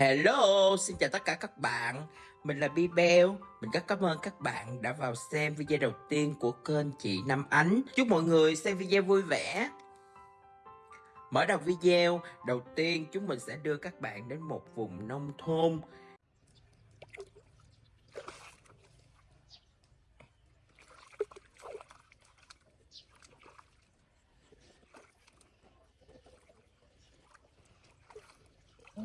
Hello, xin chào tất cả các bạn. Mình là Bibel. Mình rất cảm ơn các bạn đã vào xem video đầu tiên của kênh chị Nam Ánh. Chúc mọi người xem video vui vẻ. Mở đầu video, đầu tiên chúng mình sẽ đưa các bạn đến một vùng nông thôn. Ừ.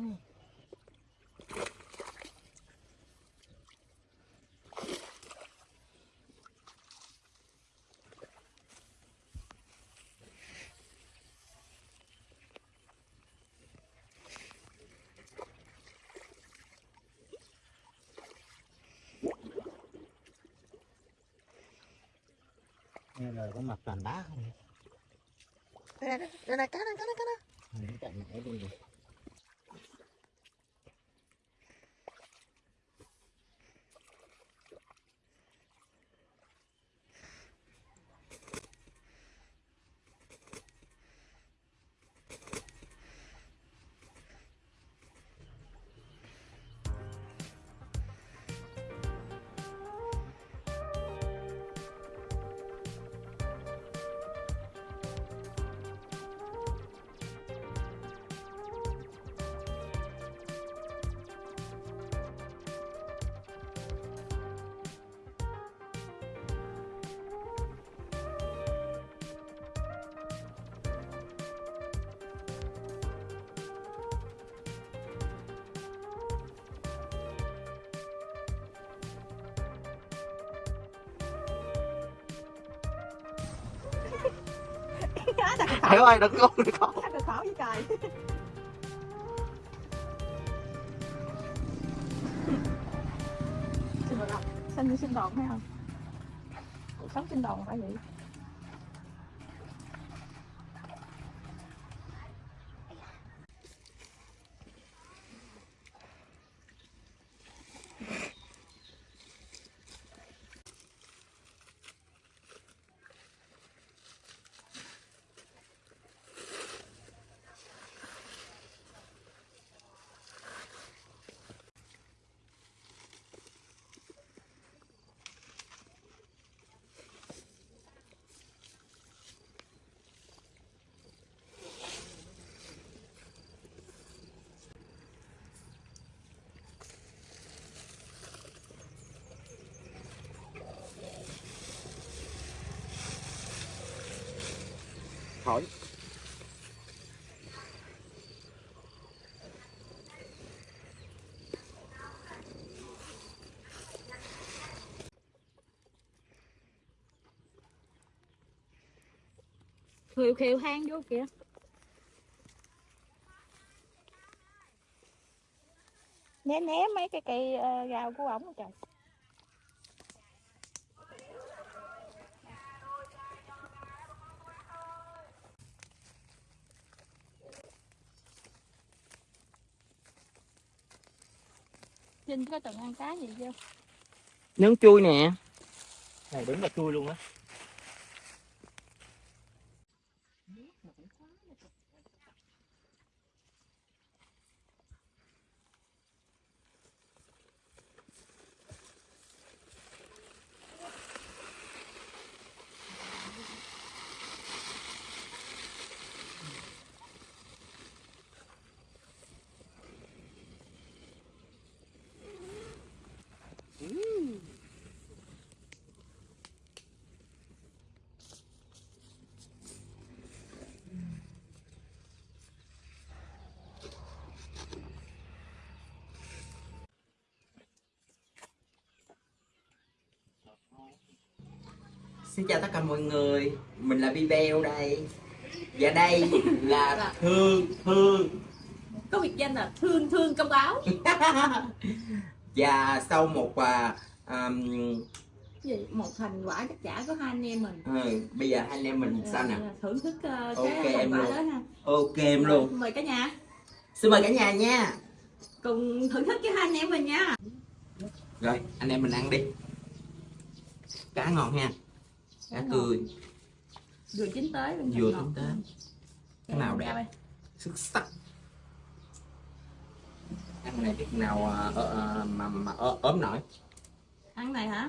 Nghe lời có mặt toàn đá không? Đây này, đây này, cá này, cá này, cá này Nó chạy mẹ luôn rồi. Thầy ơi, đừng con, đừng con. Được khảo với trời Xin được không? Sinh như sinh đồn phải không? Cuộc sống sinh đồn phải vậy Hỏi. Khều khều hang vô kìa Né né mấy cái cây ờ, rau của ổng trời Trinh có từng ăn cá gì chưa? Nướng chui nè Này đúng là chui luôn á. Xin chào tất cả mọi người. Mình là Bibel đây. Và đây là Thương Thương. Có biệt danh là thương thương công báo. Và sau một à, um, gì? Một thành quả chắc chả của hai anh em mình. Ừ, Bây giờ hai anh em mình sao nè? Ờ, thưởng thức ờ, Ok, cái em quả luôn. đó ha. Ok em luôn. Mời cả nhà. Xin mời cả nhà nha. Cùng thưởng thức với hai anh em mình nha. Rồi anh em mình ăn đi. Cá ngon ha Cá tươi vừa chín tới bên Vừa chín tới. Cái nào đẹp? Xuất sắc. Ăn này biết nào ờ, ờ, mà mà ớ- ốm nổi? Ăn này hả?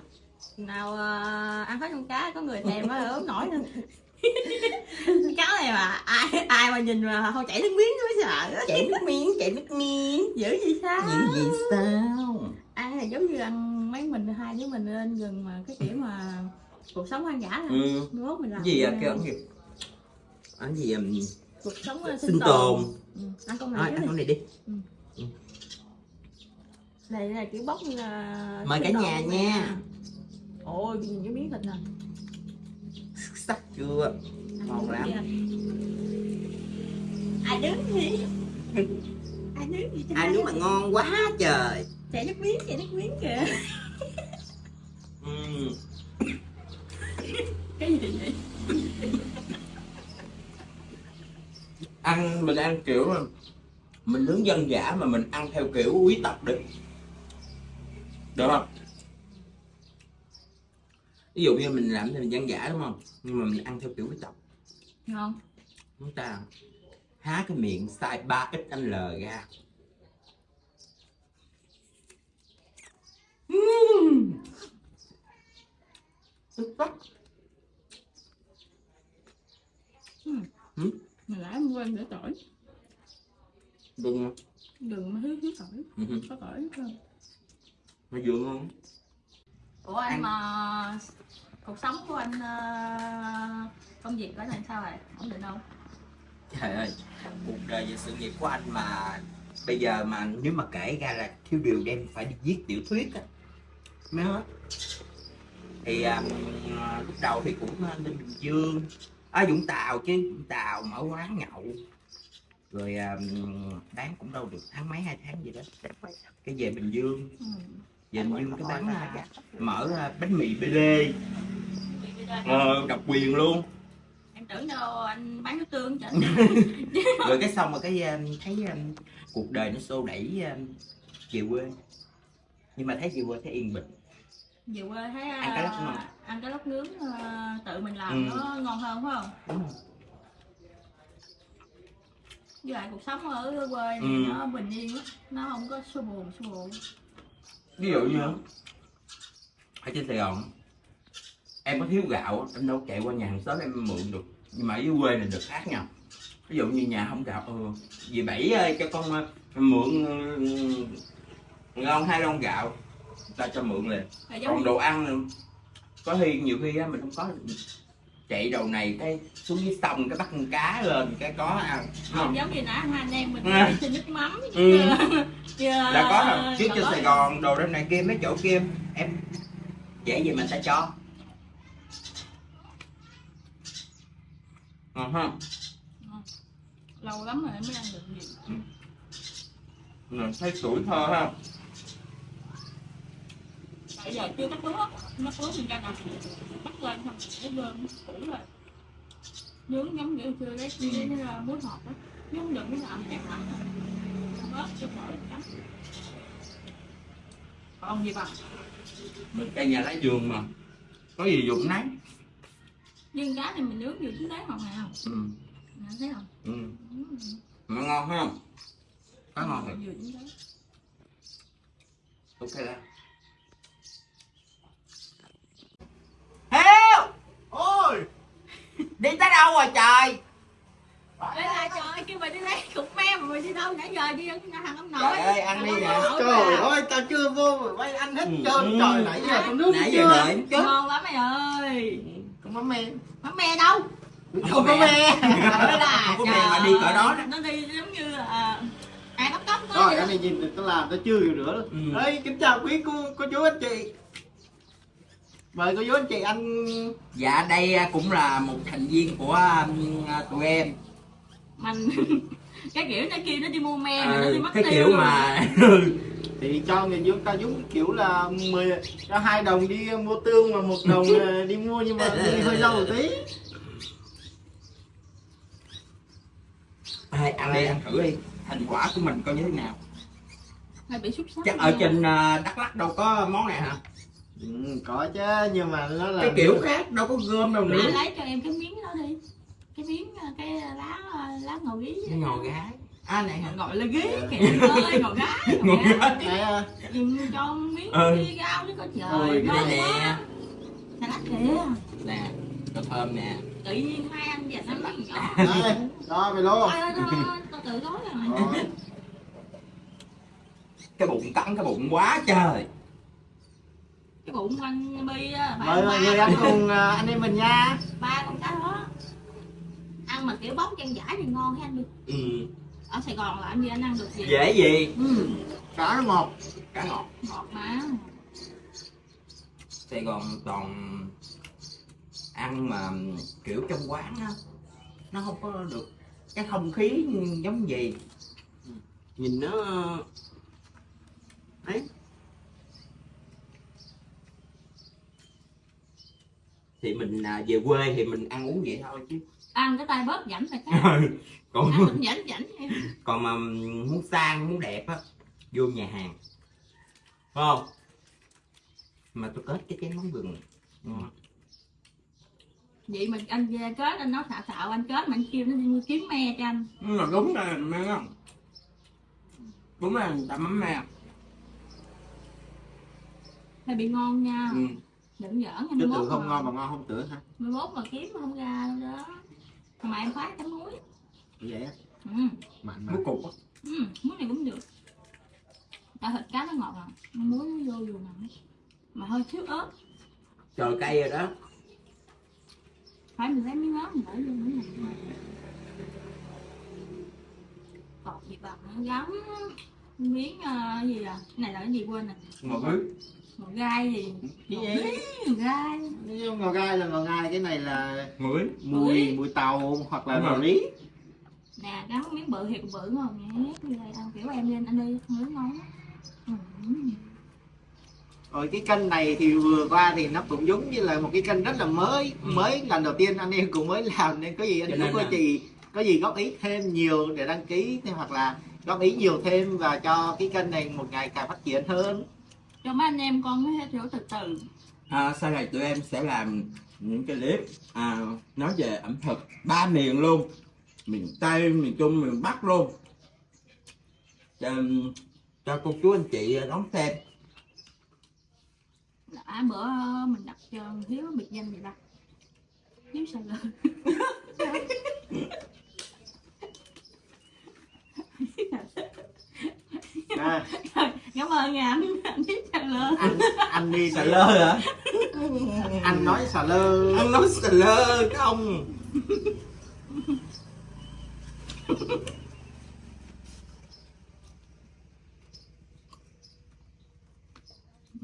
Nào ờ, ăn hết con cá có người thèm á ốm nổi nữa cáo này mà ai ai mà nhìn mà không chảy nước miếng mới sợ. Chảy nước miếng chảy nước miếng. Dữ gì sao? Những gì sao? Ăn là giống như ăn mấy mình hai đứa mình lên gần mà cái kiểu mà cuộc sống hoang dã là ừ. mốt mình làm cái gì à? cái ẩn gì? Anh gì um, cuộc sống ờ, sinh tồn. ừ. ăn con Thôi, này ăn trước con đi. Này đi này là kiểu bóc là Mời cả sinh nhà tồn nha. nè. ôi nhìn cái miếng thịt nè. Sắc chưa? Ăn Ngon lắm. ai đứng gì? Ai đứng gì ai nếu mà ngon quá trời. Chảy nước miếng chảy nước miếng kìa. Ừ. cái gì vậy? Ăn mình ăn kiểu mà mình nướng dân dã mà mình ăn theo kiểu quý tộc được được không? Ví dụ như mình làm thì mình dân dã đúng không? Nhưng mà mình ăn theo kiểu quý tộc. Ngon. Chúng ta há cái miệng xài 3 xl ra. Ừm. Xuất sắc. mình nãy em quên để tỏi. Đừng đừng mà thiếu thiếu tỏi. Ừ, có tỏi không? Nó vừa ngon. Ủa anh mà cuộc sống của anh ờ, công việc của anh sao rồi ổn định không? Trời ơi cuộc đời và sự nghiệp của anh mà bây giờ mà nếu mà kể ra là thiếu điều đem phải đi viết tiểu thuyết á mới hết. Thì à, lúc đầu thì cũng à, lên bình dương ở vũng tàu chứ vũng tàu mở quán nhậu. Rồi à, bán cũng đâu được tháng mấy hai tháng gì đó. Cái về bình dương. Ừ. về bình dương cái bán à, mở à, bánh mì bd ờ, độc quyền luôn. Em tưởng đâu anh bán nước tương chứ. Rồi cái xong rồi cái thấy um, cuộc đời nó xô đẩy um, về quê. Nhưng mà thấy về quê thấy yên bình. Về quê thấy ờ, Ăn cái lóc ngon. Ăn cái lóc nướng ờ, tự mình làm Ừ. nó ngon hơn phải không? Đúng không với lại cuộc sống ở quê này Ừ. nó bình yên lắm nó không có xô buồn xô buồn ví dụ như ở trên sài gòn em có thiếu gạo em đâu chạy qua nhà hàng xóm em mượn được nhưng mà ở dưới quê này được khác nhau. Ví dụ như nhà không gạo ừ, dì bảy ơi cho con ờ, mượn lon hai lon gạo ta cho mượn liền. Còn đồ ăn có khi nhiều khi á, mình không có chạy đầu này cái xuống dưới sông cái bắt con cá lên cái có ăn không giống như nãy hai anh em mình Ừ. đi xin nước mắm. Ừ. chưa. Đã có rồi. Trước có- sài gòn đồ trên này kia mấy chỗ kia em dễ gì người ta cho. Ngon ha? Lâu lắm rồi mới ăn được gì. Rồi, thấy tuổi thơ ha giờ chưa cắt lúa cắt lúa mình ra nằm bắt lên xong cái bơm cũ rồi nướng giống như chưa Ừ. cái muối ngọt đó nướng đừng cái làm kẹp lại. Bớt cho khỏi cắn còn gì bằng mình cây nhà lá vườn mà. Có gì dụng nấy. Nhưng cá này mình nướng vừa chín đấy không? Nào ừ. Nè, thấy không? Ừ. Ừ. mà ngon ha có ngon. Thật ok đó Hiếu ôi đi tới đâu rồi trời? Ê là trời ơi, kêu mày đi lấy cục me mà mày đi đâu nãy giờ đi ăn thằng ông nội. Trời ơi, ăn đi nè. trời ơi tao chưa vô mà quay ăn hết Ừ. trơn. Trời nãy giờ tao nước nãy giờ chưa? đợi em chút ngon lắm mày ơi. Con mắm me. Mắm me đâu? Không có me. không có mẹ mà đi cỡ đó nó đi giống như là ai bắt cóc rồi anh này nhìn tao làm tao chưa hiểu nữa. Ừ. ơi kính chào quý cô cô chú anh chị mời cô chú anh chị anh dạ đây à, cũng là một thành viên của um, à, tụi em. Mình cái kiểu nó kia nó đi mua me mà nó Ờ, đi mất cái tiêu kiểu mà thì cho người giống ta giống kiểu là 10 cho hai đồng đi mua tương mà một đồng đi mua nhưng mà đi hơi lâu một tí. Ai, ăn đi ăn thử đi. Thành quả của mình coi như thế nào? Hay bị xúc xắc chắc ở trên à, đắk lắc đâu có món này hả ừ, có chứ nhưng mà nó là cái kiểu khác đâu có gom đâu nữa. Lấy cho em cái miếng đó đi. Cái miếng ờ, cái lá lá ngò gí cái ngò gái. À này hả gọi là ghế kìa. Ơi ngồi gái Ngồi ngồi gái. Đấy, à, Dùng cho miếng Ừ. đi rau đi có trời ngon này nè. quá salad kìa. Nè cà thơm nè. Tự nhiên hai anh và nó bắt nhỏ. Đó về ôi, tao tự nói rồi Đó. cái bụng cắn cái bụng quá trời cái bụng anh bi á mời mọi người ăn cùng à, anh em mình nha. Ba con cá đó. Ăn mà kiểu bóng chân giải thì ngon ha anh đi ừ. ở sài gòn là anh đi anh ăn được gì? Dễ gì? Ừ, cá nó ngọt. Cá ngọt. Ngọt mà. Sài gòn toàn ăn mà kiểu trong quán á nó không có được cái không khí giống gì. Nhìn nó ấy thì mình à, về quê thì mình ăn uống vậy thôi chứ. Ăn cái tay bớt rảnh là khác. Còn ăn rảnh em còn mà muốn sang muốn đẹp á vô nhà hàng. Phải không? Mà tôi kết cái chén mắm gừng ngon. vậy mình anh về kết anh nói xạo xạo anh kết mà anh kêu nó đi kiếm me cho anh. Mà đúng là mẹ không đúng là người ta mắm me. Hay bị ngon nha. Ừ. đừng giỡn chứ nha tưởng không ngon mà ngon không tưởng hả? Mai mốt mà kiếm mà không ra đâu đó. Mà em khoái chấm muối. Vậy á? Ừ. mặn mà. Muối cục á. Ừ, muối này cũng được. Tại thịt cá nó ngọt à. Muối nó vô dù nè mà hơi thiếu ớt. Trời cay rồi đó. Phải mình lấy miếng ớt mình để vô nữa nè còn gì bằng nó miếng ờ, gì à? Cái này là cái gì quên nè ngồi dưới một gai gì? Gì miếng gai. ngò gai. Là ngò gai cái này là dưới mùi mùi tàu hoặc là rồi. lý nè gắn miếng bự thiệt bự ngon nhé như đây ăn kiểu em lên anh đi nướng ngon ừ. rồi cái kênh này thì vừa qua thì nó cũng giống như là một cái kênh rất là mới Ừ. mới lần đầu tiên anh em cũng mới làm nên có gì anh cô là- chị có gì góp ý thêm nhiều để đăng ký thêm hoặc là góp ý nhiều thêm và cho cái kênh này một ngày càng phát triển hơn. Cho mấy anh em con mới hiểu từ từ à, sau này tụi em sẽ làm những cái clip à, nói về ẩm thực ba miền luôn. Miền tây miền trung miền bắc luôn. Cho, cho cô chú anh chị đón xem. Đã bữa mình đặt cho hiếu biệt danh gì ta hiếu sao lơ à, cảm ơn nha anh anh hiếu sao lơ. Anh anh đi xà lơ hả? Anh nói xà lơ anh nói xà lơ không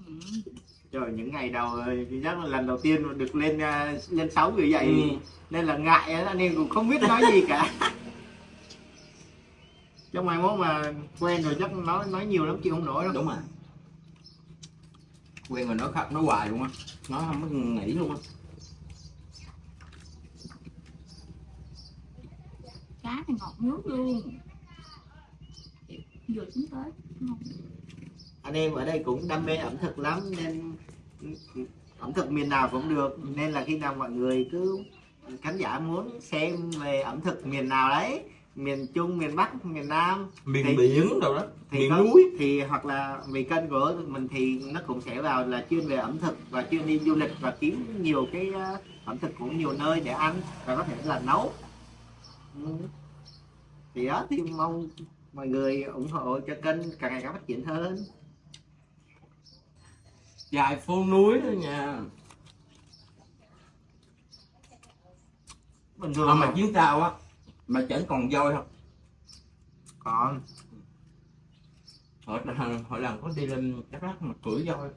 ừ. trời những ngày đầu chắc là lần đầu tiên được lên à, lên sáu người dậy Ừ. nên là ngại em cũng không biết nói gì cả trong mai mốt mà quen rồi chắc nói nói nhiều lắm chịu không nổi đâu. Đúng rồi. Quen rồi nói khắp nói hoài luôn á. Nó không có nghỉ luôn á. Cá thì ngọt nước luôn. Vừa chín tới. Anh em ở đây cũng đam mê ẩm thực lắm nên ẩm thực miền nào cũng được. Nên là khi nào mọi người cứ khán giả muốn xem về ẩm thực miền nào đấy miền trung miền bắc miền nam. Miền Thì- biển đâu đó thì miền có- núi. thì hoặc là vì kênh của mình thì nó cũng sẽ vào là chuyên về ẩm thực và chuyên đi du lịch và kiếm nhiều cái ờ, ẩm thực cũng nhiều nơi để ăn và có thể là nấu. Thì đó thì mong mọi người ủng hộ cho kênh càng ngày càng phát triển hơn. Dài phố núi đó nha. Bình à, thường mà. chuyến tàu á mà chẳng còn voi không? Còn. Hồi lần hồi lần có đi lên đắk lắk mà cưỡi voi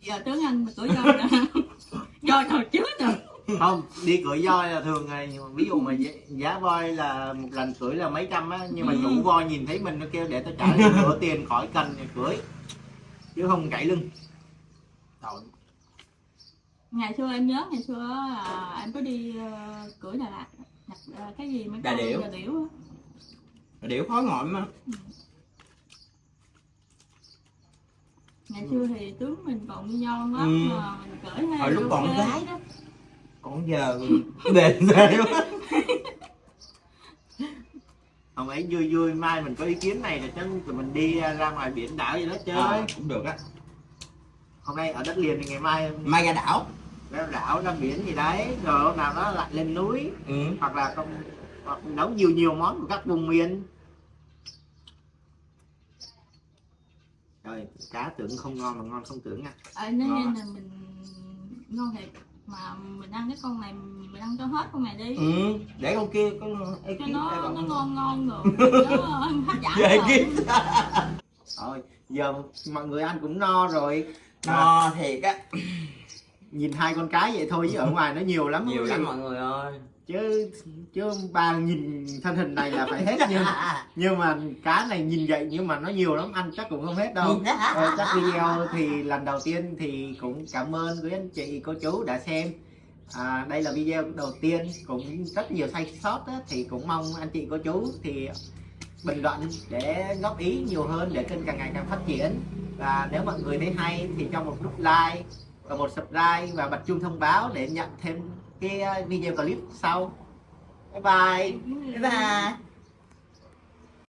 giờ tướng anh mà tuổi rồi rồi hồi trước rồi không đi cưỡi voi là thường ngày ví dụ mà giá, voi là một lần cưỡi là mấy trăm á nhưng mà Ừ. chủ voi nhìn thấy mình nó kêu để tao trả nửa tiền khỏi cần thì cưỡi. Chứ không gãy lưng. Trời, ngày xưa em nhớ ngày xưa là em có đi ờ, cưỡi Đà Lạt ờ, cái gì mấy Đà điểu. đà điểu khó ngồi mà. Ngày xưa thì tướng mình còn như nhau lắm Ừ. mà mình cưỡi hay Hồi lúc còn gái đó. Còn giờ đền sao không thấy vui vui mai mình có ý kiến này rồi chứ tụi mình đi ra ngoài biển đảo gì đó chơi. Ờ, cũng được á. Hôm nay ở đất liền thì ngày mai mai ra đảo ra đảo ra biển gì đấy rồi hôm nào đó lại lên núi ừ. hoặc là không hoặc nấu nhiều nhiều món của các vùng miền rồi cá tưởng không ngon mà ngon không tưởng nha ờ nên Ngon nên là mình ngon thiệt mà mình ăn cái con này mình ăn cho hết con này đi ừ. để con kia con cho ekip nó nó bạn. ngon ngon rồi nó hấp dẫn Về rồi. rồi giờ mọi người ăn cũng no rồi à, no thiệt á nhìn hai con cái vậy thôi chứ ở ngoài nó nhiều lắm nhiều lắm mọi người ơi. Chứ chứ ba nhìn thân hình này là phải hết nhưng nhưng mà cá này nhìn vậy nhưng mà nó nhiều lắm ăn chắc cũng không hết đâu. Ờ, chắc video thì lần đầu tiên thì cũng cảm ơn quý anh chị cô chú đã xem. À, đây là video đầu tiên cũng rất nhiều sai sót á, thì cũng mong anh chị cô chú thì bình luận để góp ý nhiều hơn để kênh càng ngày càng phát triển. Và nếu mọi người thấy hay thì cho một nút like và một subscribe và bật chuông thông báo để nhận thêm cái uh, video clip sau. Bye bye. Bye bye